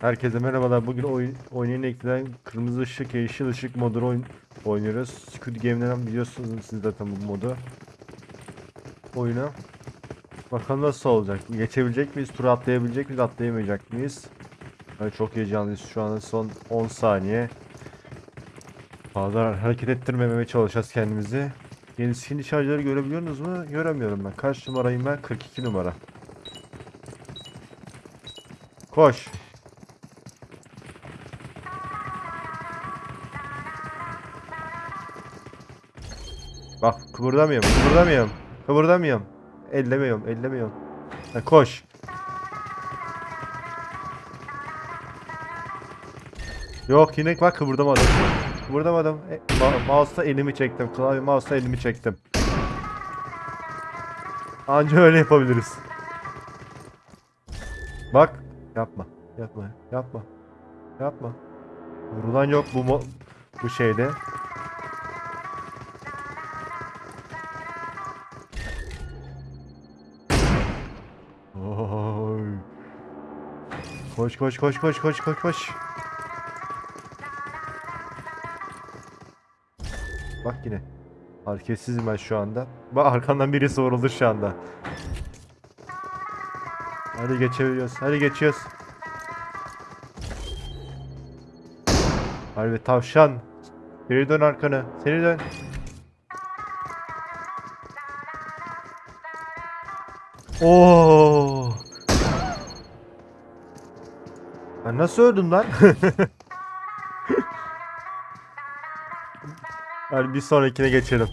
Herkese merhabalar. Bugün oyun, eklenen kırmızı ışık, yeşil ışık modunu oyun, oynuyoruz. Squid Game'den biliyorsunuz siz zaten bu modu. Oyunu. Bakalım nasıl olacak? Geçebilecek miyiz? Tur atlayabilecek miyiz? Atlayamayacak mıyız? Yani çok heyecanlıyız. Şu anda son 10 saniye. Fazla hareket ettirmemeye çalışacağız kendimizi. Yeni skin şarjları görebiliyorsunuz mu? Göremiyorum ben. Kaç numarayım ben? 42 numara. Koş. Bak kıpırdamıyorum, kıpırdamıyorum, kıpırdamıyorum. Ellemiyorum, ellemiyorum. Ha, koş. Yok yine bak kıpırdamadım. Kıpırdamadım. E, ma mouse'la elimi çektim. Klavye mouse'la elimi çektim. Anca öyle yapabiliriz. Bak. Yapma. Yapma. Yapma. Yapma. Vurulan yok bu bu şeyde. Koş koş koş koş koş koş koş. Bak yine. Hareketsizim ben şu anda. Bak arkandan birisi vuruldu şu anda. Hadi geçebiliyoruz. Hadi geçiyoruz. Harbi tavşan. Geri dön arkanı. Seni dön. Oo. Ben nasıl öldüm lan? Hadi bir sonrakine geçelim.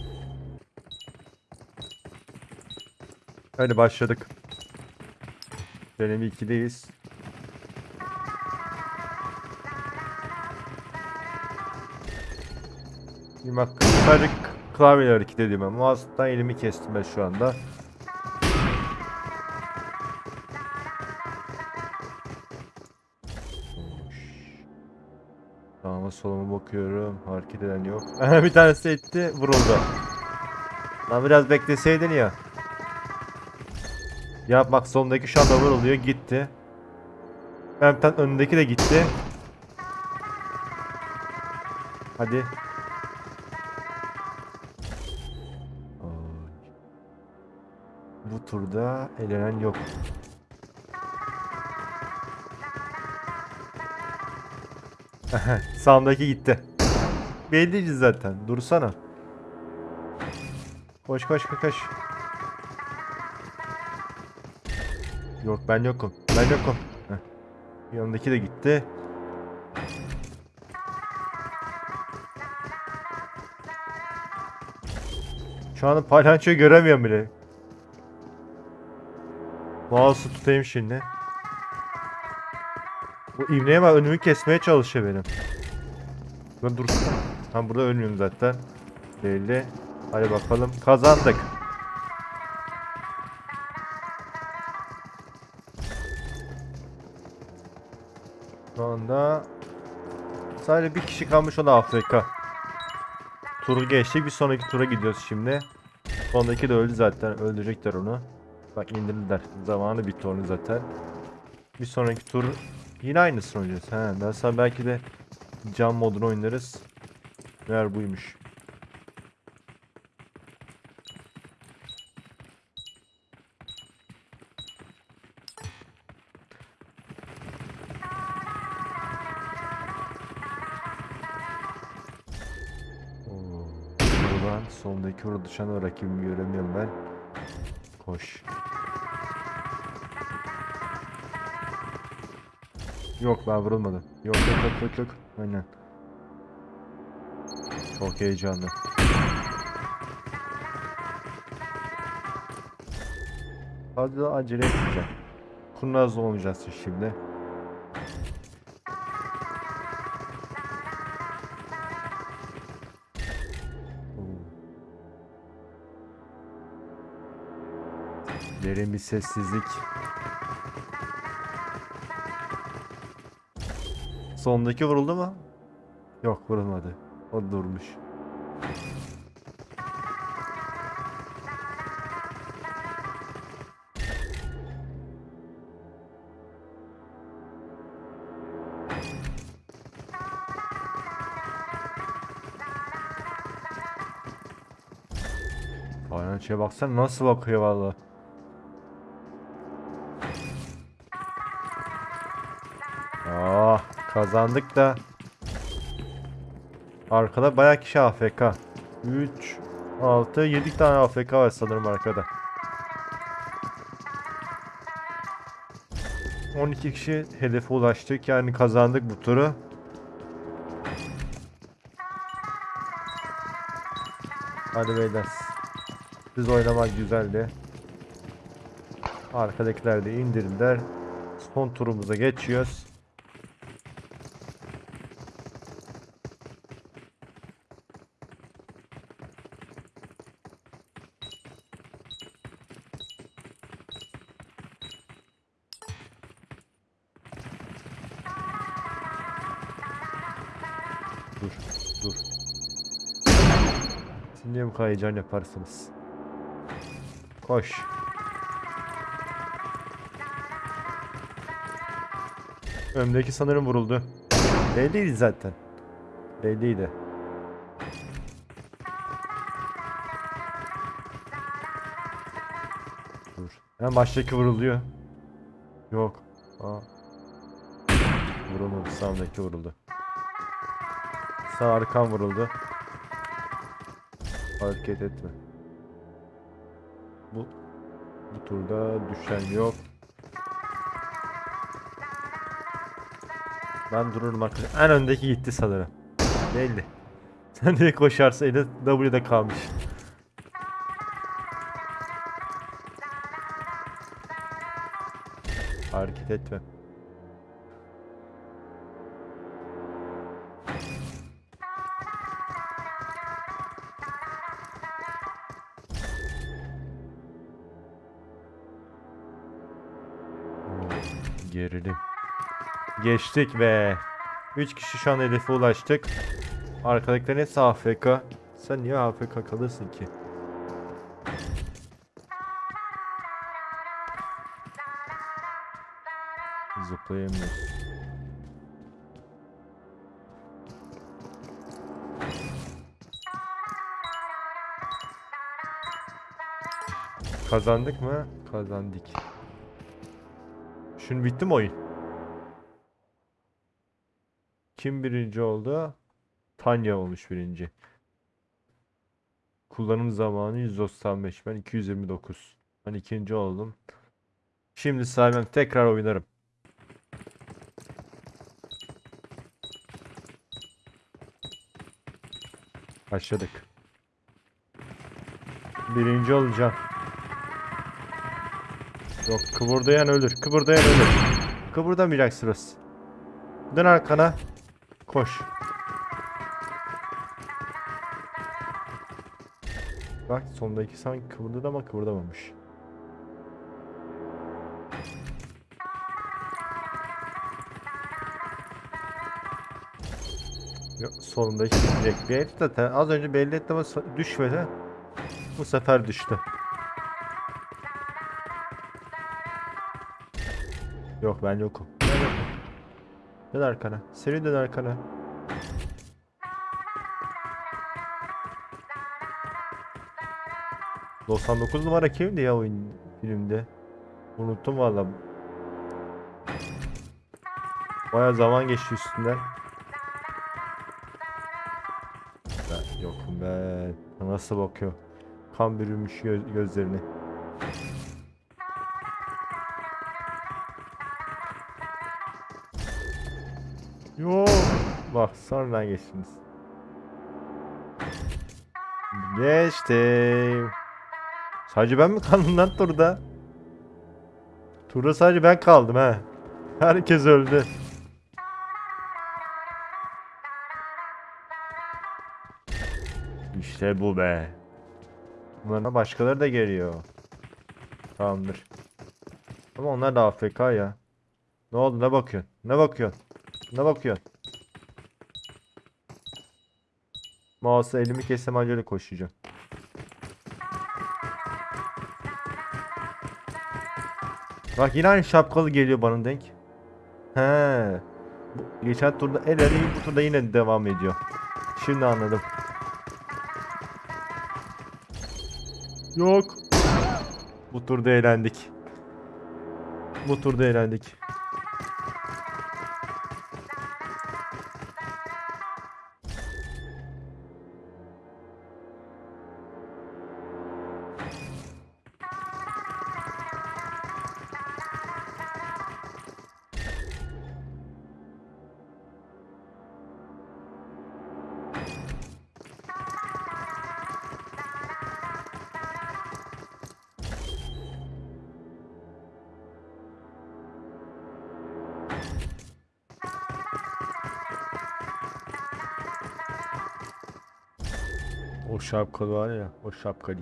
Hadi başladık. Deneme 2'deyiz. Bir bak sadece klavyeyle hareket ediyorum. Mouse'dan elimi kestim ben şu anda. Soluma bakıyorum. Hareket eden yok. bir tanesi etti. Vuruldu. Lan biraz bekleseydin ya. Ya bak sondaki şu anda vuruluyor. Gitti. Ben bir tane önündeki de gitti. Hadi. Bu turda elenen yok. Sağımdaki gitti. Belliydi zaten. Dursana. Koş koş koş koş. Yok ben yokum. Ben yokum. Heh. Yanındaki de gitti. Şu anda palyaçoyu göremiyorum bile. Mouse'u tutayım şimdi. Bu ivneye bak önümü kesmeye çalışıyor benim. Ben dursun. Tam burada ölmüyorum zaten. Belli. Hadi bakalım. Kazandık. Şu anda sadece bir kişi kalmış o da Afrika. Turu geçtik. Bir sonraki tura gidiyoruz şimdi. Sondaki de öldü zaten. Öldürecekler onu. Bak indirdiler. Zamanı bitti onun zaten. Bir sonraki tur yine aynısını oynayacağız. He, daha sonra belki de cam modunu oynarız. Meğer buymuş. Oo, Buradan düşen o rakibimi göremiyorum ben. Koş. Yok ben vurulmadım. Yok yok yok yok yok. Aynen. Çok heyecanlı. Fazla acele etmeyeceğim. Kurnaz olmayacağız şimdi. Derin bir sessizlik. Sondaki vuruldu mu? Yok vurulmadı. O durmuş. Aynen şeye baksana nasıl bakıyor vallahi. Kazandık da. Arkada bayağı kişi AFK. 3, 6, 7 tane AFK var sanırım arkada. 12 kişi hedefe ulaştık yani kazandık bu turu. Hadi beyler. Biz oynamak güzeldi. Arkadakiler de indirdiler. Son turumuza geçiyoruz. Niye bu kadar heyecan yaparsınız? Koş. Önümdeki sanırım vuruldu. Belliydi zaten. Belliydi. Dur. Hemen baştaki vuruluyor. Yok. Aa. Vurulmadı. Sağımdaki vuruldu. Sağ arkam vuruldu. Hareket etme. Bu bu turda düşen yok. Ben dururum arkadaşlar. En öndeki gitti sanırım. Belli. Sen de koşarsa eli W'de kalmış. Hareket etme. Geçtik ve 3 kişi şu an hedefe ulaştık. Arkadakilerin hepsi AFK. Sen niye AFK kalırsın ki? Zıplayamıyoruz. Kazandık mı? Kazandık. Şimdi bitti mi oyun? Kim birinci oldu? Tanya olmuş birinci. Kullanım zamanı 195. Ben 229. Ben ikinci oldum. Şimdi saymam tekrar oynarım. Başladık. Birinci olacağım. Yok kıvırdayan ölür. Kıvırdayan ölür. Kıvırdamayacaksınız. Dön arkana. Koş. Bak sondaki sanki kıvırdadı ama kıvırdamamış. Yok solundaki direkt bir herif zaten az önce belli etti ama düşmedi. Bu sefer düştü. Yok ben yokum. Dön arkana. Seri dön arkana. ...99 numara kimdi ya oyun filmde? Unuttum valla. Baya zaman geçti üstünden. Ben yokum ben. Nasıl bakıyor? Kan bürümüş gö- gözlerini. Yok. Bak sonradan geçtiniz. Geçtim. Sadece ben mi kaldım lan turda? Turda sadece ben kaldım ha. Herkes öldü. İşte bu be. Bunlara başkaları da geliyor. Tamamdır. Ama onlar da AFK ya. Ne oldu ne bakıyorsun? Ne bakıyorsun? Ne bakıyorsun? Mouse'a elimi kessem anca öyle koşacağım. Bak yine aynı şapkalı geliyor bana denk. He. Geçen turda el ele bu turda yine devam ediyor. Şimdi anladım. Yok. Bu turda eğlendik. Bu turda eğlendik. Şapkalı var ya, o şapkalı.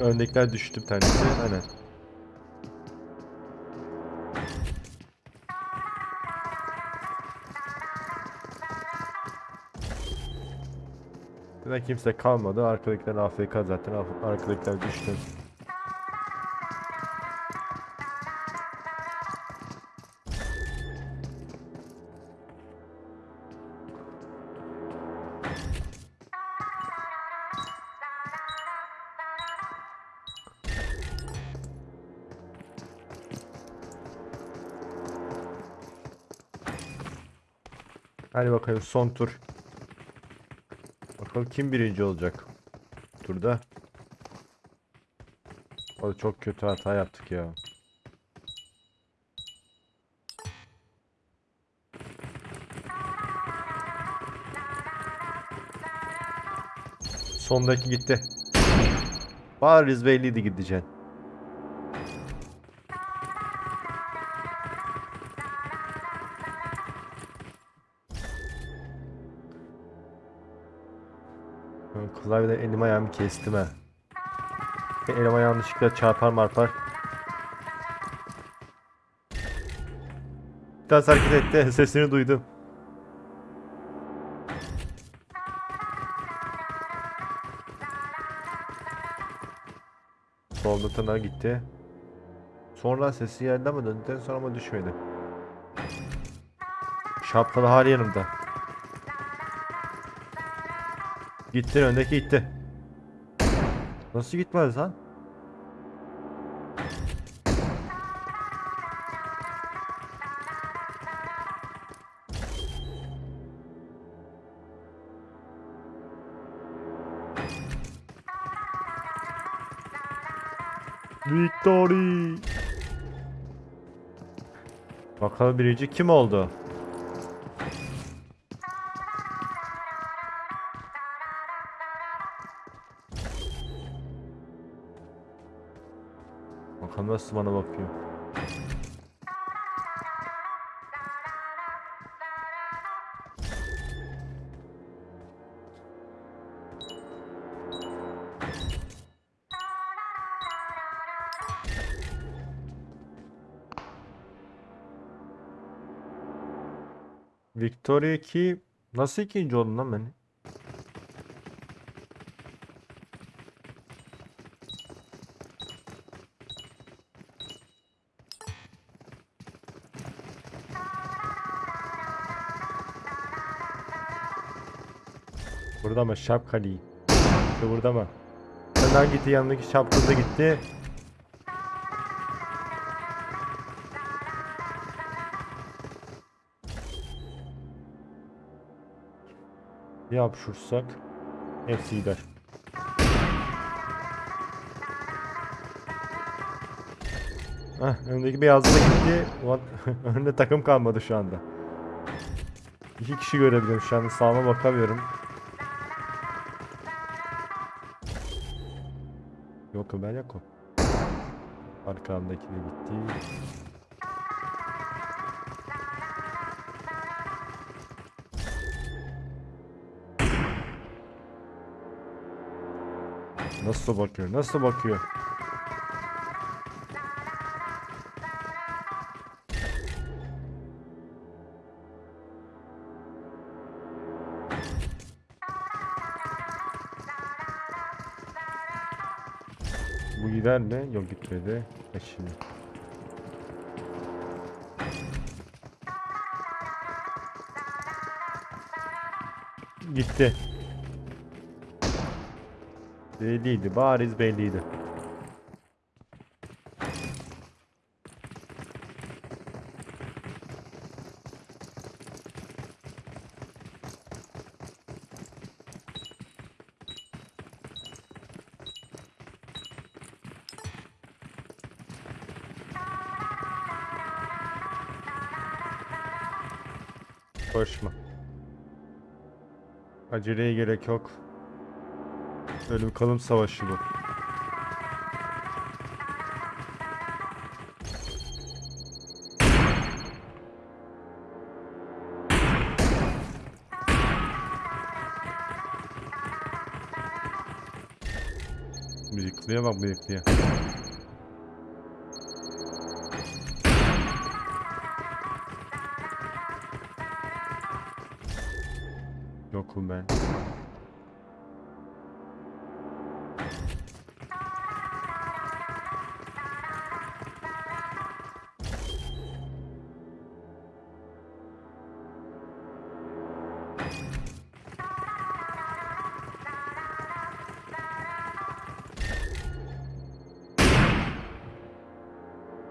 Öndekiler düştü bir tanesi. Aynen. Zaten kimse kalmadı. Arkadakiler AFK zaten. Arkadakiler düştü. Hadi bakalım son tur. Bakalım kim birinci olacak turda. O çok kötü hata yaptık ya. Sondaki gitti. Bariz belliydi gideceksin. Ben Klavyeden elim ayağımı kestim ha. Elim ayağım yanlışlıkla çarpar marpar. Biraz hareket etti. Sesini duydum. Solda tırnağa gitti. Sonra sesi geldi ama döndükten sonra ama düşmedi. Şapkalı hali yanımda. Gitti öndeki gitti. Nasıl gitmez lan? Victory. Bakalım birinci kim oldu? Nasıl bana bakıyor. Victoria 2 nasıl ikinci oldun lan ben? İşte burada mı? Senden gitti yanındaki şapkalı gitti. Bir hapşursak hepsi gider. Heh, öndeki beyazlı da gitti. Ulan önünde takım kalmadı şu anda. İki kişi görebiliyorum şu anda sağıma bakamıyorum. Ömer yok o. Arkamdaki de gitti. Nasıl bakıyor? Nasıl bakıyor? önde. Yok gitmedi. Kaç şimdi. Gitti. Belliydi. Bariz belliydi. Koşma. Aceleye gerek yok. Ölüm kalım savaşı bu. Bıyıklıya bak bıyıklıya. Yokum ben.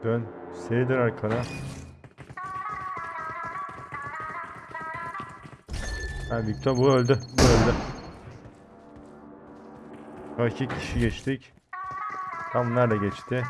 Dön. Seri dön arkana. Ha Victor bu öldü. Bu öldü. İki kişi geçtik. Tam nerede geçti?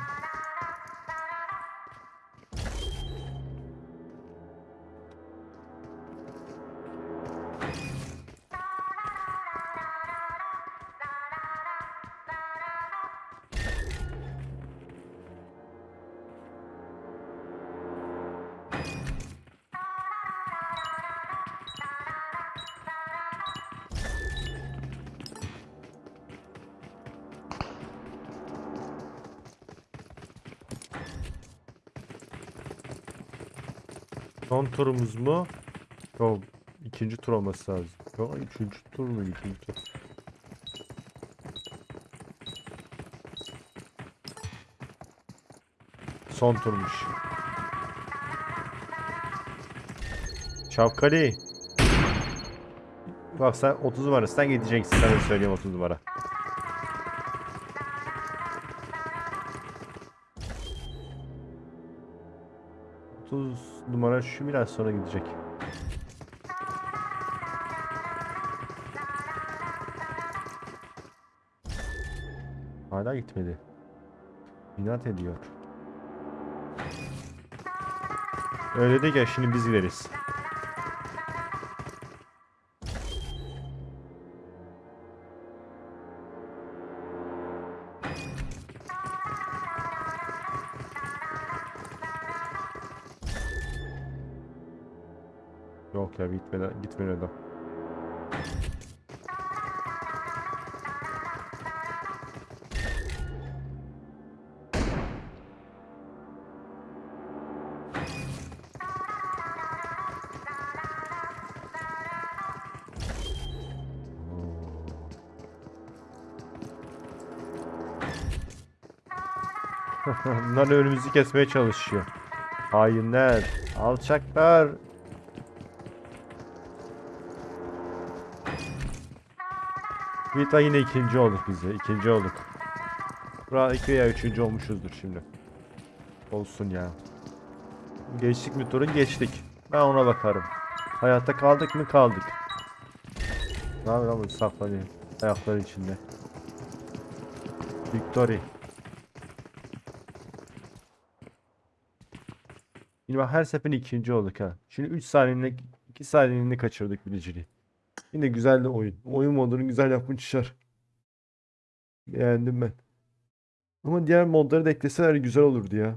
Son turumuz mu? Yok. ikinci tur olması lazım. Yok üçüncü tur mu? İkinci tur. Son turmuş. Şapkali. Bak sen 30 numarasından gideceksin. Sana söyleyeyim 30 numara. Otuz numara şu biraz sonra gidecek. Hala gitmedi. İnat ediyor. Öyle de gel şimdi biz gideriz. Yok ya gitmedi, gitmedi adam. Bunlar önümüzü kesmeye çalışıyor. Hainler, alçaklar. Vita yine ikinci olduk biz de. ikinci olduk. Bura iki veya üçüncü olmuşuzdur şimdi. Olsun ya. Geçtik mi turu? Geçtik. Ben ona bakarım. Hayatta kaldık mı? Kaldık. Ne yapıyor bu saklanıyor. Ayakları içinde. Victory. Yine bak her seferinde ikinci olduk ha. Şimdi 3 saniyeliğine 2 saniyeliğine kaçırdık birinciliği. Yine güzel de oyun. Oyun modunu güzel yapmışlar. Beğendim ben. Ama diğer modları da ekleseler güzel olurdu ya.